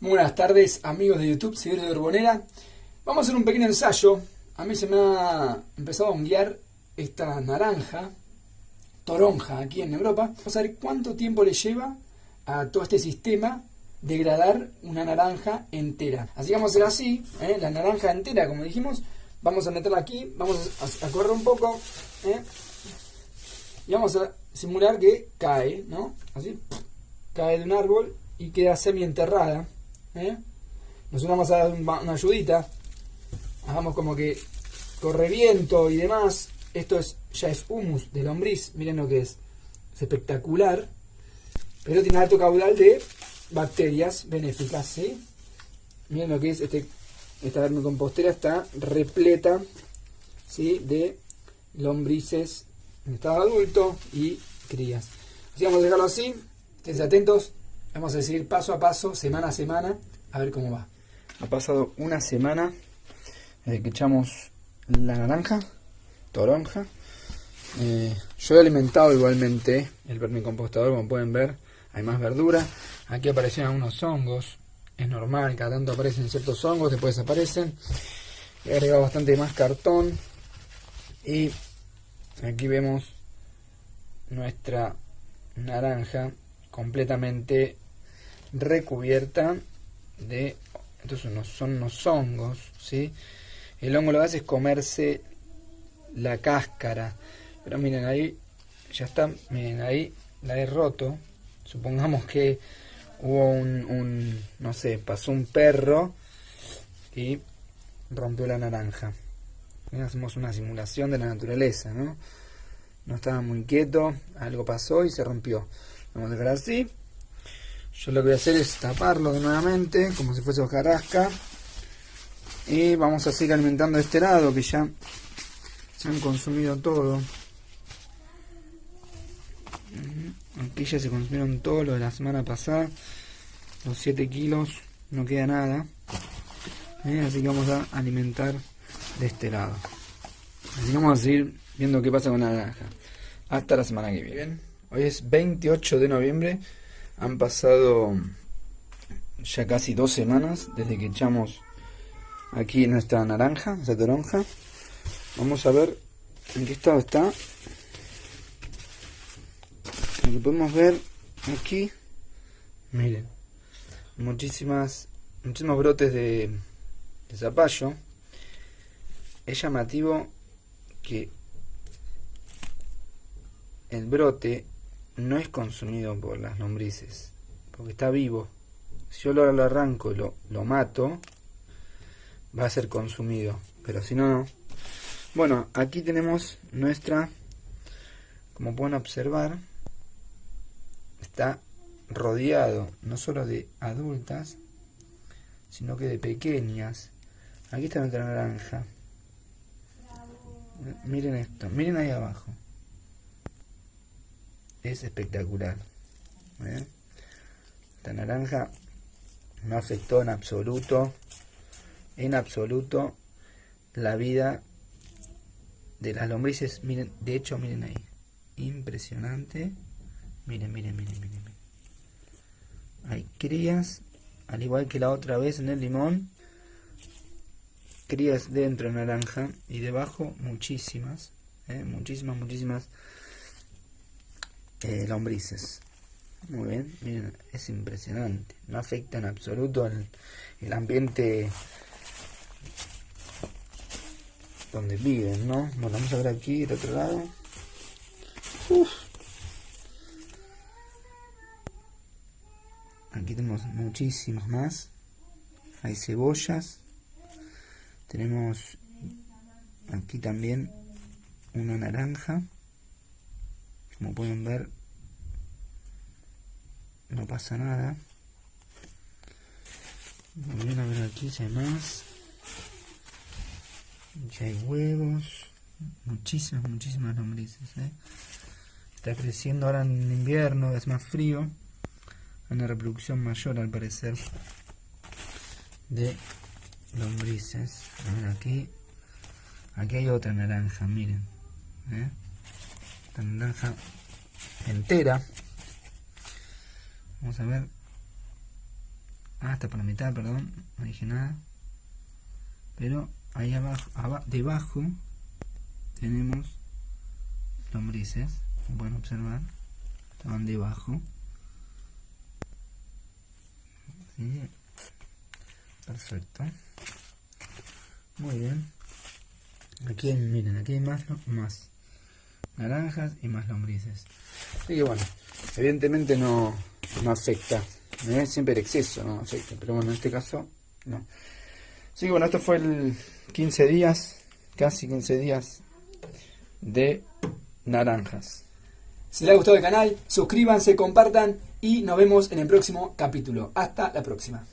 Buenas tardes amigos de YouTube, seguidores de Urbonera. Vamos a hacer un pequeño ensayo. A mí se me ha empezado a guiar esta naranja, toronja, aquí en Europa. Vamos a ver cuánto tiempo le lleva a todo este sistema degradar una naranja entera. Así que vamos a hacer así, ¿eh? la naranja entera, como dijimos. Vamos a meterla aquí, vamos a, correr un poco. ¿eh? Y vamos a simular que cae, ¿no? Así, cae de un árbol y queda semi enterrada. ¿Eh? Nosotros vamos a dar una ayudita. Hagamos como que corre viento y demás. Esto es ya es humus de lombriz. Miren lo que es. Es espectacular. Pero tiene alto caudal de bacterias benéficas. ¿sí? Miren lo que es este, esta vermicompostera. Está repleta ¿sí? de lombrices en estado adulto y crías. Así vamos a dejarlo así. Estén atentos. Vamos a seguir paso a paso, semana a semana, a ver cómo va. Ha pasado una semana desde que echamos la naranja, toronja. Eh, yo he alimentado igualmente el vermicompostador, como pueden ver. Hay más verdura. Aquí aparecieron algunos hongos. Es normal, cada tanto aparecen ciertos hongos, después desaparecen. He agregado bastante más cartón. Y aquí vemos nuestra naranja completamente recubierta de entonces son unos hongos ¿sí? el hongo lo que hace es comerse la cáscara. Pero miren ahí ya está miren ahí la he roto. Supongamos que hubo un, un no sé pasó un perro y rompió la naranja. Hacemos una simulación de la naturaleza no no estaba muy quieto algo pasó y se rompió. Vamos a dejar así yo lo que voy a hacer es taparlo nuevamente, como si fuese hojarasca. Y vamos a seguir alimentando este lado, que ya se han consumido todo. Aquí ya se consumieron todo lo de la semana pasada. Los 7 kilos, no queda nada. ¿Eh? Así que vamos a alimentar de este lado. Así que vamos a seguir viendo qué pasa con la naranja. Hasta la semana que viene. Hoy es 28 de noviembre. Han pasado ya casi dos semanas desde que echamos aquí nuestra naranja, esa toronja. Vamos a ver en qué estado está. Lo que podemos ver aquí, miren, muchísimas, muchísimos brotes de, de zapallo. Es llamativo que el brote no es consumido por las lombrices, porque está vivo. Si yo lo, arranco y lo, lo mato, va a ser consumido, pero si no, no. Bueno, aquí tenemos nuestra, como pueden observar, está rodeado no solo de adultas, sino que de pequeñas. Aquí está nuestra naranja. Miren esto, miren ahí abajo es espectacular. ¿eh? Esta naranja no afectó en absoluto, en absoluto, la vida de las lombrices. Miren, de hecho, miren ahí. Impresionante. Miren, miren, miren, miren. Hay crías, al igual que la otra vez en el limón. Crías dentro de naranja y debajo muchísimas. ¿eh? Muchísimas, muchísimas eh, lombrices. Muy bien, miren, es impresionante. No afecta en absoluto el, el ambiente donde viven, ¿no? Bueno, vamos a ver aquí del otro lado. Aquí tenemos muchísimos más. Hay cebollas. Tenemos aquí también una naranja. Como pueden ver, no pasa nada. Vamos a ver aquí si hay más. Ya hay huevos. Muchísimas, muchísimas lombrices. ¿eh? Está creciendo ahora en invierno, es más frío. Hay una reproducción mayor al parecer de lombrices. A ver aquí. Aquí hay otra naranja, miren. ¿eh? Esta naranja entera. Vamos a ver. Ah, está por la mitad, perdón, no dije nada. Pero ahí abajo, debajo tenemos lombrices, pueden observar, estaban debajo. Perfecto. Muy bien. Aquí miren, aquí hay más, más naranjas y más lombrices. Así que bueno, evidentemente no, no afecta. ¿eh? Siempre el exceso no afecta, pero bueno, en este caso no. Así que bueno, esto fue el 15 días, casi 15 días de naranjas. Si les ha gustado el canal, suscríbanse, compartan y nos vemos en el próximo capítulo. Hasta la próxima.